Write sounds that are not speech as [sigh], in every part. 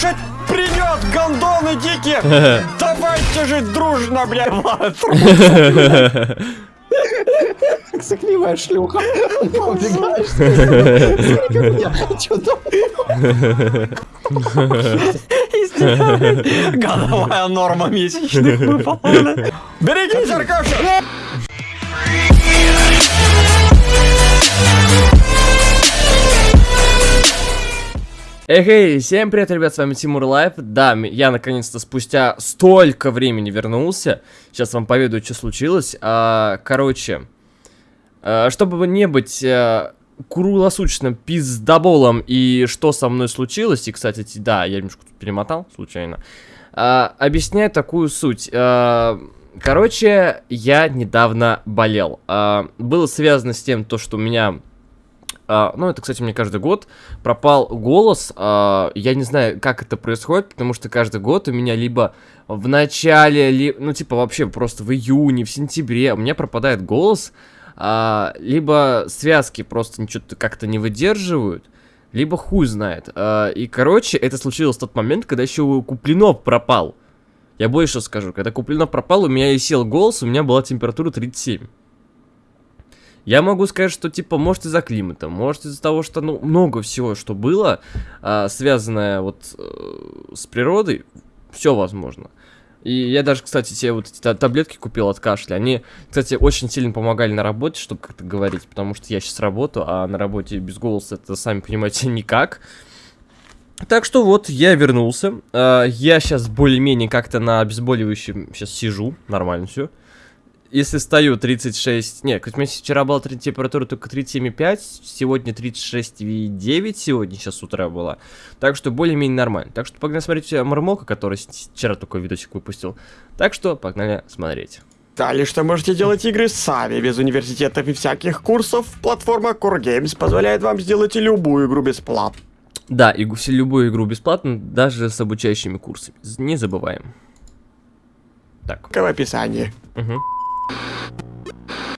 покушать придет, гондоны дикие! [laughs] Давайте жить дружно, блядь! [laughs] Сыкливая шлюха. Годовая [laughs] норма месячных выполнена. Берегись, Аркаша! Эй, всем привет, ребят, с вами Тимур Life. Да, я наконец-то спустя столько времени вернулся. Сейчас вам поведаю, что случилось. А, короче, а, чтобы не быть а, круглосуточным пиздоболом и что со мной случилось, и, кстати, ти- да, я немножко тут перемотал случайно, а, объясняю такую суть. Короче, я недавно болел. Было связано с тем, то, что у меня... а, ну, это, кстати, мне каждый год пропал голос. а, я не знаю, как это происходит, потому что каждый год у меня либо в начале, ли, ну, типа, вообще просто в июне, в сентябре у меня пропадает голос, а, либо связки просто что-то как-то не выдерживают, либо хуй знает. А, и, короче, это случилось в тот момент, когда еще Куплинов пропал. Я больше скажу, когда Куплинов пропал, у меня и сел голос, у меня была температура 37. Я могу сказать, что типа, может из-за климата, может из-за того, что ну много всего, что было, а, связанное вот э, с природой, все возможно. И я даже, кстати, себе вот эти та- таблетки купил от кашля. Они, кстати, очень сильно помогали на работе, чтобы как-то говорить, потому что я сейчас работаю, а на работе без голоса это, сами понимаете, [laughs] никак. Так что вот, я вернулся. А, я сейчас более-менее как-то на обезболивающем сейчас сижу, нормально все. Если стою 36... Не, у меня вчера была температура только 37,5, сегодня 36,9 сегодня, сейчас с утра была. Так что более-менее нормально. Так что погнали смотреть э, Мармока, который вчера такой видосик выпустил. Так что погнали смотреть. Далее, что можете делать игры сами, без университетов и всяких курсов. Платформа Core Games позволяет вам сделать любую игру бесплатно. Да, и любую игру бесплатно, даже с обучающими курсами. Не забываем. Так. в описании. Мгм.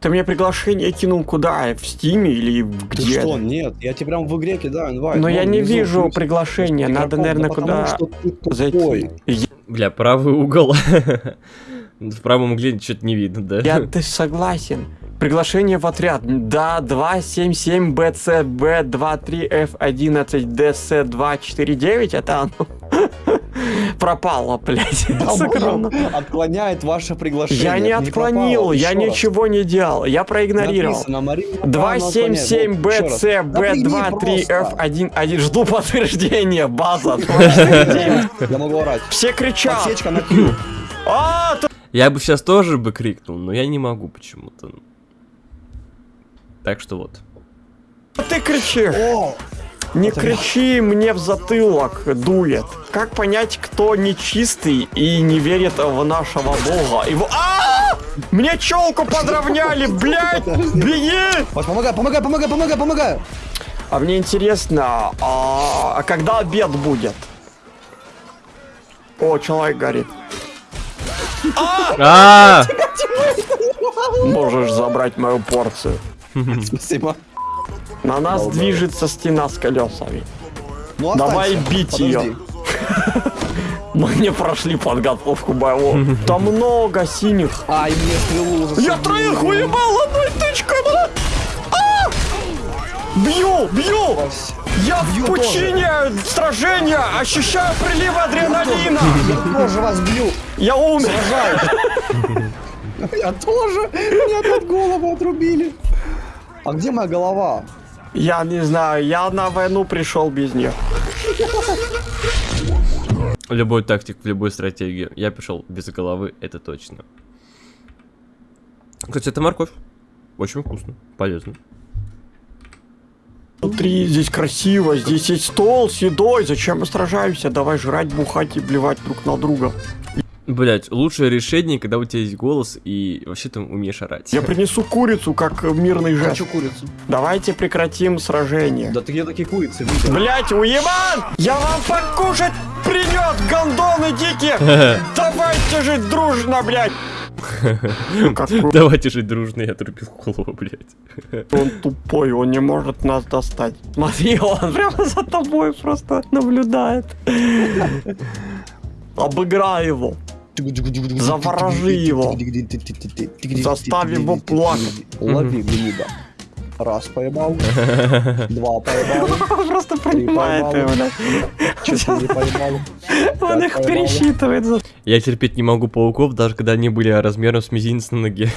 Ты мне приглашение кинул куда? В Стиме или Ты где? что, нет, я тебе прям в игре кидаю инвайт. Но Вон я не вижу плюс приглашения, надо, наверное, да куда потому что ты зайти. Я, Бля, правый угол. [laughs] В правом угле что-то не видно, да? я ты согласен. Приглашение в отряд. Да, 277 BCB 23F11 DC 249, это оно. Пропало, блядь. [laughs] Сокровенно. Долбоёб отклоняет ваше приглашение. Я не отклонил, я ничего не делал, я проигнорировал. Написано, Марина Павловна 277 отклоняет. Вот, еще раз. Да прими просто. BCB23F11. Жду [laughs] подтверждения, база. [laughs] Я могу орать. Все кричат. Подсечка на Q. А, ты- Я бы сейчас тоже бы крикнул, но я не могу почему-то. Так что вот. ты кричишь. Не Это- кричи мне в затылок, дует. Как понять, кто нечистый и не верит в нашего бога? Его... А! Мне челку подровняли, блядь! Беги! Помогай, помогай, помогай, помогай, помогай. А мне интересно, а, а когда обед будет? О, человек горит. А! Можешь забрать мою порцию. Спасибо. На нас Долбоёб. движется стена с колесами. Ну, Давай бить Подожди. её. [laughs] Мы не прошли подготовку боевого. [laughs] Там много синих. Ай, мне стрелу. Я троих уебал одной тычкой, бля! А! Бью, бью! Я в Бью пучине сражения ощущаю прилив адреналина! Я тоже вас бью. Я умер! [laughs] Я тоже. Мне опять голову отрубили. А где моя голова? Я не знаю, я на войну пришел без нее. Любой тактик в любой стратегии. Я пришел без головы, это точно. Кстати, это морковь. Очень вкусно, полезно. Смотри, здесь красиво, здесь есть стол с едой. Зачем мы сражаемся? Давай жрать, бухать и блевать друг на друга. Блять, лучшее решение, когда у тебя есть голос и вообще ты умеешь орать. Я принесу курицу, как мирный жест. Хочу курицу. Давайте прекратим сражение. Да ты где такие курицы? Блять, уебан! Я вам покушать придет, гондоны дикие! [laughs] Давайте жить дружно, блять! [laughs] Давайте жить дружно, я отрубил голову, блядь. он тупой, он не может нас достать. Смотри, он прямо за тобой просто наблюдает. Обыграй его. Заворожи его. Заставь его плакать. Лови гнида. Раз поймал, два поймал, просто понимает его, да. четыре поймал. Он их пересчитывает. Я терпеть не могу пауков, даже когда они были размером с мизинец на ноге.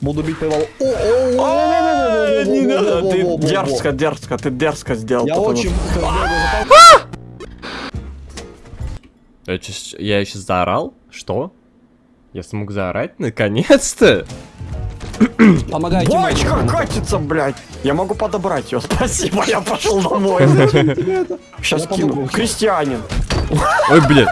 Буду бить поймал. Ой, Не надо, ты дерзко, дерзко, ты дерзко сделал. Я очень... Я сейчас заорал? Что? Я смог заорать? Наконец-то! Помогайте Бочка мне. катится, блядь. Я могу подобрать ее. [laughs] Спасибо, я пошел [laughs] домой. [laughs] Сейчас кину. Крестьянин. Ой, блядь.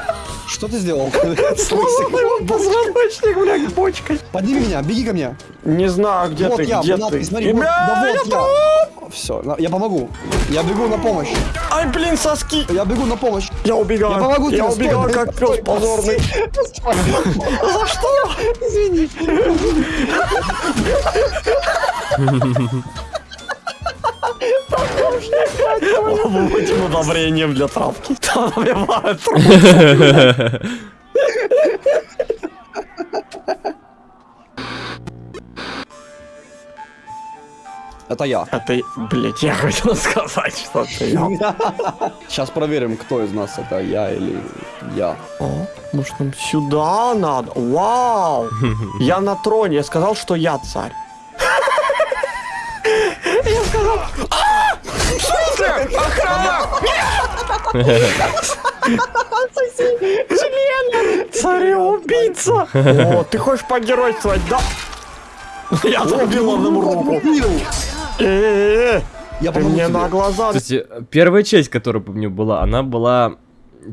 Что ты сделал? Сломал его позвоночник, блядь, бочкой. Подними меня, беги ко мне. Не знаю, где вот ты, я, где ты. смотри, вот, да я вот я. Все, я помогу. Я бегу на помощь. Ай, блин, соски. Я бегу на помощь. Я убегаю. Я помогу тебе, убегаю, стой, как пес позорный. За что? Извини. Будем удобрением для травки. Там набивают [laughs] Это я. Это, блядь, я хотел сказать, что это я. Сейчас проверим, кто из нас это я или я. О, может нам сюда надо? Вау! [laughs] Я на троне, я сказал, что я царь. Я сказал... «А! В смысле? Охрана! Царь-убийца! [laughs] О, ты хочешь погеройствовать, да? Я отрубил ему руку. Э-э-э, Я Ты мне тебе. на глаза... Кстати, первая часть, которая по мне была, она была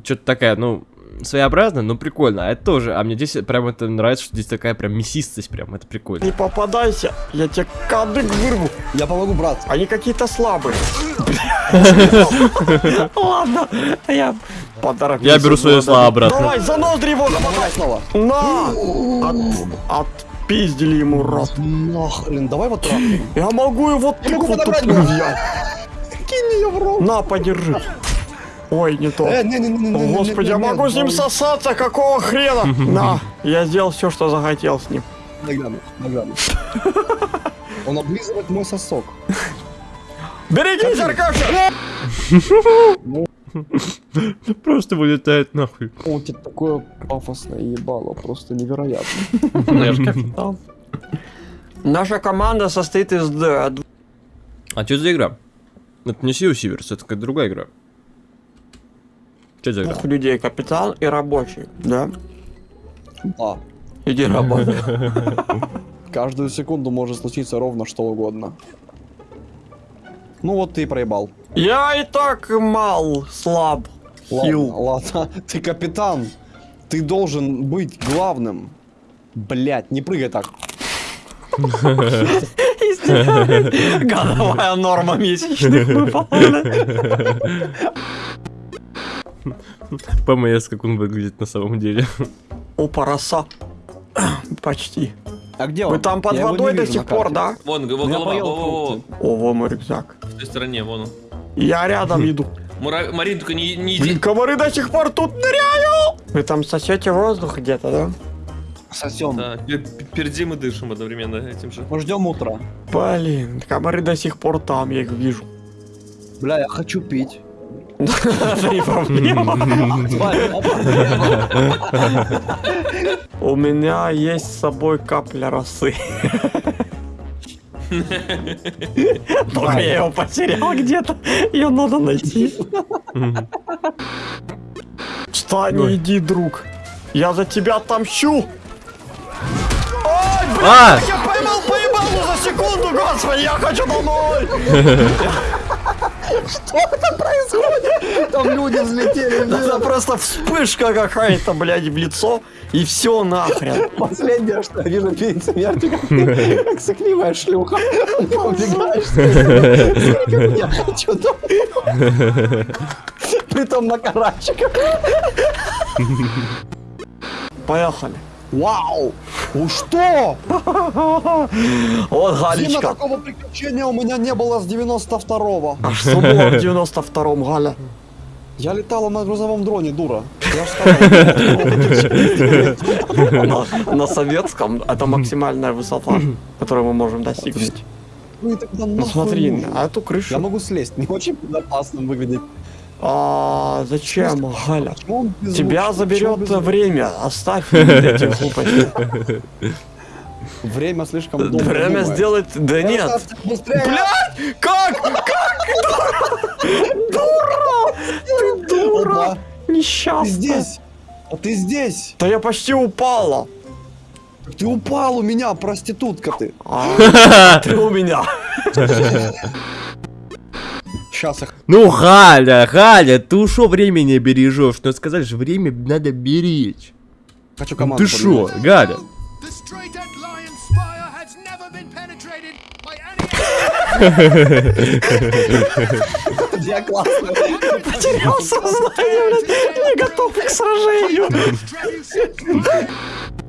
что-то такая, ну, своеобразная, но прикольно. А это тоже, а мне здесь прям это нравится, что здесь такая прям мясистость, прям это прикольно. Не попадайся, я тебе кадык вырву. Я помогу, брат. Они какие-то слабые. [laughs] Ладно, я поторопился. Я беру свои слова обратно. Давай, за ноздри его снова. На! От, отпиздили ему рот. Нахрен, давай вот трахнем. Я могу его Я могу подобрать. Кинь ее в рот. На, подержи. Ой, не то. Э, не, не, не, не, О, не, не, Господи, я могу с ним сосаться, какого хрена? На, я сделал все, что захотел с ним. Нагляну, нагляну. [laughs] Он облизывает мой сосок. Берегись, Аркаша! [laughs] Просто вылетает нахуй. У тебя такое пафосное ебало, просто невероятно. Я ж капитан. Наша команда состоит из д- А что за игра? Это не Sea Thieves, это какая-то другая игра. Что за игра? двух людей, капитан и рабочий, да? Да. Иди работай. Каждую секунду может случиться ровно что угодно. Ну вот ты и проебал. Я и так мал, слаб, Ладно, хил. ладно. [laughs] Ты капитан. Ты должен быть главным. Блять, не прыгай так. Годовая норма месячных выполнена. ПМС, как он выглядит на самом деле. Опа, роса. Почти. А где он? Вы там под Я водой до сих пор, да? Вон, его Я голова. О, во мой рюкзак. в той стороне, вон он. Я рядом иду. [laughs] Мура... Марин, только не, не Блин, иди. комары до сих пор тут ныряют! Вы там сосете воздух где-то, да? Сосем. Да, пер- пердим и дышим одновременно этим же. Мы ждем утра. Блин, комары до сих пор там, я их вижу. Бля, я хочу пить. Это не проблема. У меня есть с собой капля росы. Только я его потерял где-то. Ее надо найти. Встань иди, друг. Я за тебя отомщу. Ой, блин, А! я поймал поебалу за секунду, господи, я хочу домой. Там люди взлетели. Это просто вспышка какая-то, блядь, в лицо, и все нахрен. Последнее, что я вижу перед смертью, как ты, [laughs] как сыкливая шлюха. Ты [laughs] убегаешь. [laughs] Домой. Притом на карачиках. Поехали. Вау! Ну что? [laughs] Вот Галечка. такого приключения у меня не было с 92-го. А что было в 92-м, Галя? Я летала на грузовом дроне, дура. Я. [laughs] На, советском это максимальная высота, которую мы можем достигнуть. Ну Ну смотри, на эту Я крышу. могу слезть, не очень безопасно выглядит. А зачем, Галя? Тебя заберет время. Оставь эти глупости. Время слишком долго Время сделать... Да нет. Блядь! Как? Как? Дура! Ты дура! Опа, Ты Несчастная. здесь! А ты здесь! Да я почти упала. Ты упал у меня, проститутка ты! А, Ты у меня. [laughs] Сейчас их... Ну, Галя, Галя, ты шо времени бережешь? Ну, сказали же, время надо беречь. Хочу команду Ты шо. Галя? [laughs] Я классно. Потерял сознание, блядь. Не готов к сражению. [laughs]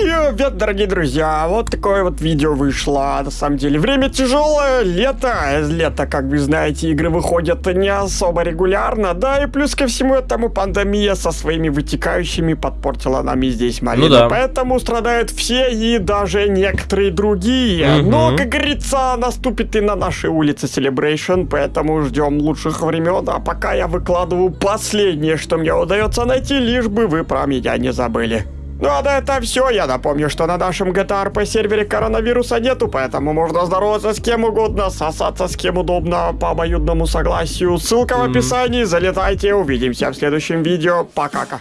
Traducent Привет, дорогие друзья! Вот такое вот видео вышло. На самом деле, время тяжелое, лето. Из лета, как вы знаете, игры выходят не особо регулярно. Да, и плюс ко всему этому пандемия со своими вытекающими подпортила нам и здесь малину. Ну да. Поэтому страдают все и даже некоторые другие. Мгм. Но, как говорится, наступит и на нашей улице Celebration, поэтому ждем лучших времен. А пока я выкладываю последнее, что мне удается найти, лишь бы вы про меня не забыли. Ну а на это все. Я напомню, что на нашем GTA RP сервере коронавируса нету, поэтому можно здороваться с кем угодно, сосаться с кем удобно по обоюдному согласию. Ссылка в описании, залетайте, увидимся в следующем видео. Пока-ка.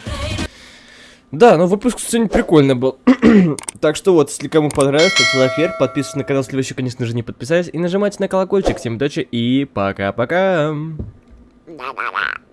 Да, ну выпуск сегодня прикольный был. [clears throat] так что вот, если кому понравилось, ставьте лайк вверх, подписывайтесь на канал, если вы еще, конечно же, не подписались, и нажимайте на колокольчик. Всем удачи и пока-пока. Da.